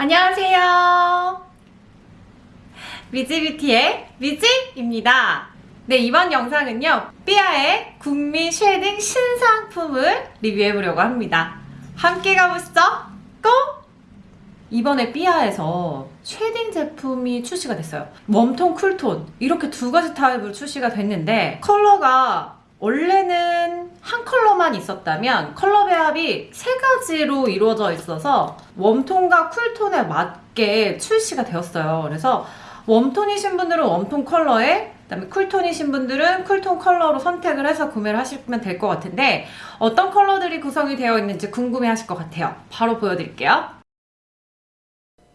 안녕하세요. 미지뷰티의 미지입니다. 네, 이번 영상은요. 삐아의 국민 shading 신상품을 리뷰해보려고 합니다. 함께 가보시죠. Go! 이번에 삐아에서 shading 제품이 출시가 됐어요. 웜톤, 쿨톤 이렇게 두 가지 타입으로 출시가 됐는데 컬러가 원래는 한 컬러만 있었다면 컬러 배합이 세 가지로 이루어져 있어서 웜톤과 쿨톤에 맞게 출시가 되었어요. 그래서 웜톤이신 분들은 웜톤 컬러에 그다음에 쿨톤이신 분들은 쿨톤 컬러로 선택을 해서 구매를 하시면 될 것 같은데 어떤 컬러들이 구성이 되어 있는지 궁금해 하실 것 같아요. 바로 보여드릴게요.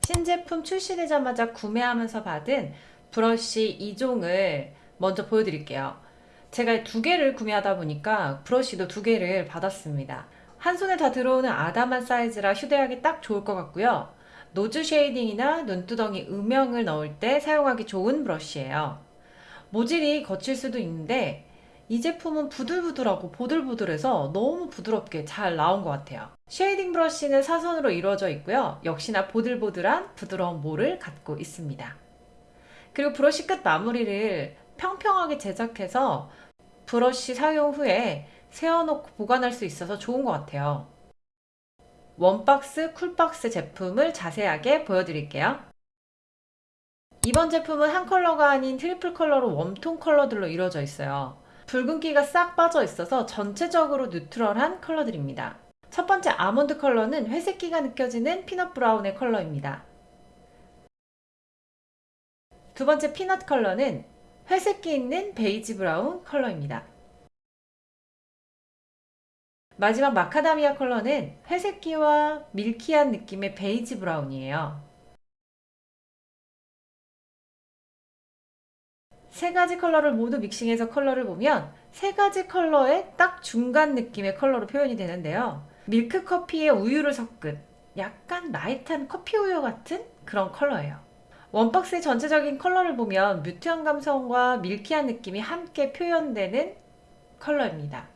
신제품 출시되자마자 구매하면서 받은 브러쉬 2종을 먼저 보여드릴게요. 제가 두 개를 구매하다 보니까 브러쉬도 두 개를 받았습니다. 한 손에 다 들어오는 아담한 사이즈라 휴대하기 딱 좋을 것 같고요. nose shading이나 눈두덩이 음영을 넣을 때 사용하기 좋은 브러쉬예요. 모질이 거칠 수도 있는데 이 제품은 부들부들하고 보들보들해서 너무 부드럽게 잘 나온 것 같아요. shading 브러쉬는 사선으로 이루어져 있고요. 역시나 보들보들한 부드러운 모를 갖고 있습니다. 그리고 브러쉬 끝 마무리를 평평하게 제작해서 브러쉬 사용 후에 세워놓고 보관할 수 있어서 좋은 것 같아요. 웜박스, 쿨박스 제품을 자세하게 보여드릴게요. 이번 제품은 한 컬러가 아닌 triple 컬러로 웜톤 컬러들로 이루어져 있어요. 붉은기가 싹 빠져 있어서 전체적으로 neutral한 컬러들입니다. 첫 번째 아몬드 컬러는 회색기가 느껴지는 peanut brown의 컬러입니다. 두 번째 peanut 컬러는 회색기 있는 베이지 brown 컬러입니다. 마지막 마카다미아 컬러는 회색기와 milky한 느낌의 베이지 brown이에요. 세 가지 컬러를 모두 믹싱해서 컬러를 보면 세 가지 컬러의 딱 중간 느낌의 컬러로 표현이 되는데요. 밀크 커피에 우유를 섞은 약간 light한 커피 우유 같은 그런 컬러예요. 웜박스의 전체적인 컬러를 보면 mute한 감성과 milky한 느낌이 함께 표현되는 컬러입니다.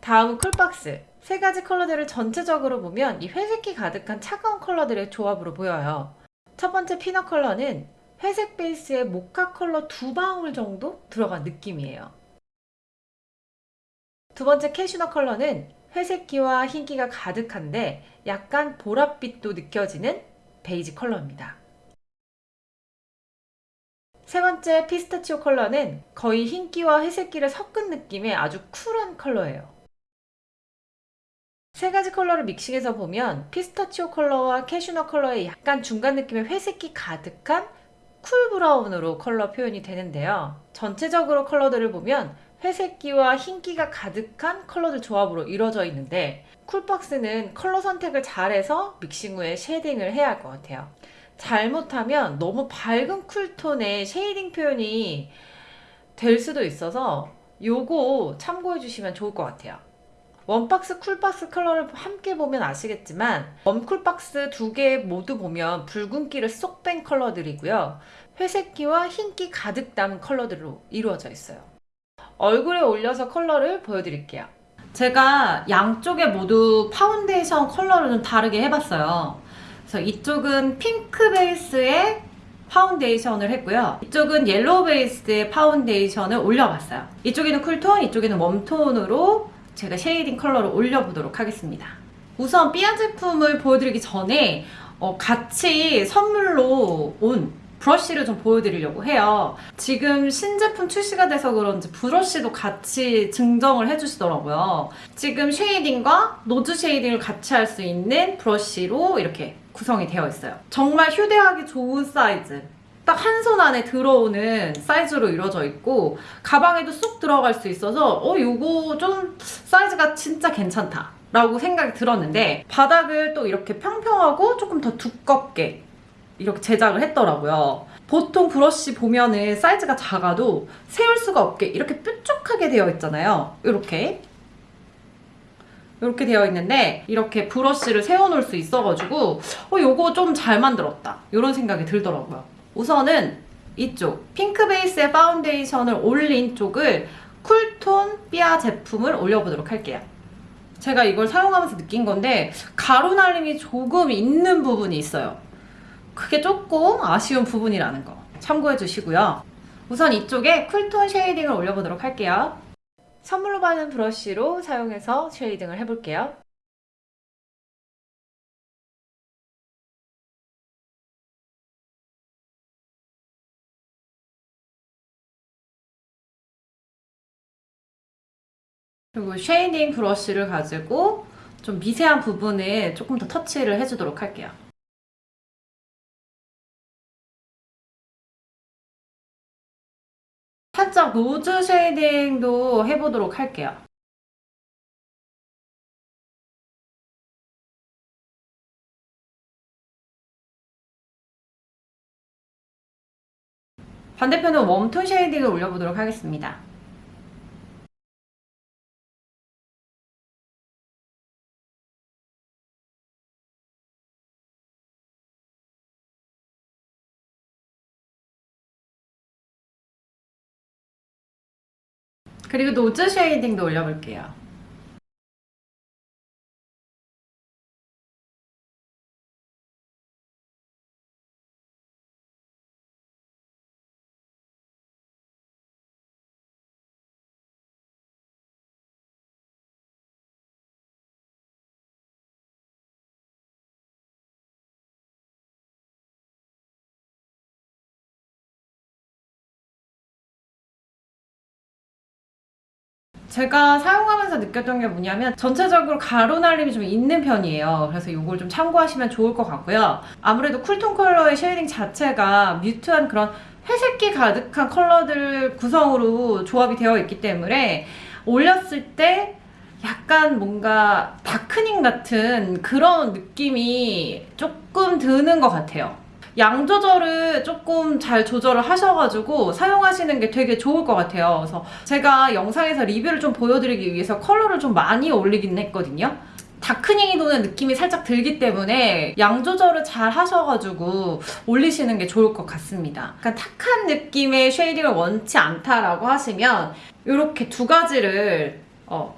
다음은 쿨박스. 세 가지 컬러들을 전체적으로 보면 이 회색기 가득한 차가운 컬러들의 조합으로 보여요. 첫 번째 peanut 컬러는 회색 베이스에 모카 컬러 두 방울 정도 들어간 느낌이에요. 두 번째 캐슈넛 컬러는 회색기와 흰기가 가득한데 약간 보랏빛도 느껴지는 베이지 컬러입니다. 세 번째 피스타치오 컬러는 거의 흰기와 회색기를 섞은 느낌의 아주 쿨한 컬러예요. 세 가지 컬러를 믹싱해서 보면 피스타치오 컬러와 캐슈넛 컬러의 약간 중간 느낌의 회색기 가득한 cool brown으로 컬러 표현이 되는데요. 전체적으로 컬러들을 보면 회색기와 흰기가 가득한 컬러들 조합으로 이루어져 있는데 쿨박스는 컬러 선택을 잘해서 믹싱 후에 shading을 해야 할 것 같아요. 잘못하면 너무 밝은 cool tone의 shading 표현이 될 수도 있어서 요거 참고해 주시면 좋을 것 같아요. 웜박스, 쿨박스 컬러를 함께 보면 아시겠지만 웜쿨박스 두 개 모두 보면 붉은기를 쏙 뺀 컬러들이고요. 회색기와 흰기 가득 담은 컬러들로 이루어져 있어요. 얼굴에 올려서 컬러를 보여드릴게요. 제가 양쪽에 모두 파운데이션 컬러를 좀 다르게 해봤어요. 그래서 이쪽은 핑크 베이스의 파운데이션을 했고요. 이쪽은 옐로우 베이스의 파운데이션을 올려봤어요. 이쪽에는 cool tone, 이쪽에는 warm tone으로 제가 shading 컬러를 올려보도록 하겠습니다. 우선 삐아 제품을 보여드리기 전에 어, 같이 선물로 온 브러쉬를 좀 보여드리려고 해요. 지금 신제품 출시가 돼서 그런지 브러쉬도 같이 증정을 해주시더라고요. 지금 shading과 nose shading을 같이 할 수 있는 브러쉬로 이렇게 구성이 되어 있어요. 정말 휴대하기 좋은 사이즈. 딱 한 손 안에 들어오는 사이즈로 이루어져 있고 가방에도 쏙 들어갈 수 있어서 어 요거 좀 사이즈가 진짜 괜찮다 라고 생각이 들었는데 바닥을 또 이렇게 평평하고 조금 더 두껍게 이렇게 제작을 했더라고요. 보통 브러쉬 보면은 사이즈가 작아도 세울 수가 없게 이렇게 뾰족하게 되어 있잖아요. 이렇게 이렇게 되어 있는데 이렇게 브러쉬를 세워놓을 수 있어가지고 어 요거 좀 잘 만들었다 이런 생각이 들더라고요. 우선은 이쪽 핑크 베이스의 파운데이션을 올린 쪽을 cool tone 삐아 제품을 올려보도록 할게요. 제가 이걸 사용하면서 느낀 건데 가루 날림이 조금 있는 부분이 있어요. 그게 조금 아쉬운 부분이라는 거 참고해 주시고요. 우선 이쪽에 cool tone shading을 올려보도록 할게요. 선물로 받은 브러쉬로 사용해서 shading을 해볼게요. 그리고 shading 브러쉬를 가지고 좀 미세한 부분에 조금 더 터치를 해주도록 할게요. 살짝 노즈 쉐이딩도 해보도록 할게요. 반대편은 웜톤 쉐이딩을 올려보도록 하겠습니다. 그리고 노즈 쉐이딩도 올려볼게요. 제가 사용하면서 느꼈던 게 뭐냐면 전체적으로 가루 날림이 좀 있는 편이에요. 그래서 이걸 좀 참고하시면 좋을 것 같고요. 아무래도 cool tone 컬러의 shading 자체가 mute한 그런 회색기 가득한 컬러들 구성으로 조합이 되어 있기 때문에 올렸을 때 약간 뭔가 darkening 같은 그런 느낌이 조금 드는 것 같아요. 양 조절을 조금 잘 조절을 하셔가지고 사용하시는 게 되게 좋을 것 같아요. 그래서 제가 영상에서 리뷰를 좀 보여드리기 위해서 컬러를 좀 많이 올리긴 했거든요. darkening이 도는 느낌이 살짝 들기 때문에 양 조절을 잘 하셔가지고 올리시는 게 좋을 것 같습니다. 약간 탁한 느낌의 shading을 원치 않다라고 하시면 이렇게 두 가지를 어,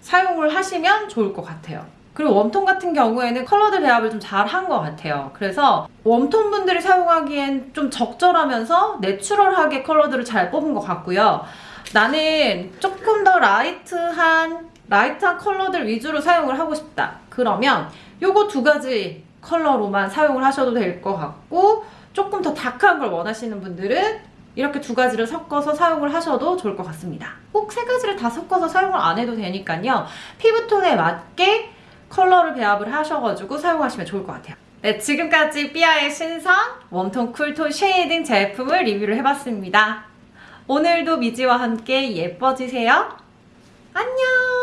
사용을 하시면 좋을 것 같아요. 그리고 warm tone 같은 경우에는 컬러들 배합을 좀 잘 한 것 같아요. 그래서 warm tone 분들이 사용하기엔 좀 적절하면서 내추럴하게 컬러들을 잘 뽑은 것 같고요. 나는 조금 더 light한 light한 컬러들 위주로 사용을 하고 싶다. 그러면 요거 두 가지 컬러로만 사용을 하셔도 될 것 같고 조금 더 dark한 걸 원하시는 분들은 이렇게 두 가지를 섞어서 사용을 하셔도 좋을 것 같습니다. 꼭 세 가지를 다 섞어서 사용을 안 해도 되니까요. 피부톤에 맞게 컬러를 배합을 하셔가지고 사용하시면 좋을 것 같아요. 네, 지금까지 삐아의 신상 warm tone cool tone shading 제품을 리뷰를 해봤습니다. 오늘도 미지와 함께 예뻐지세요. 안녕!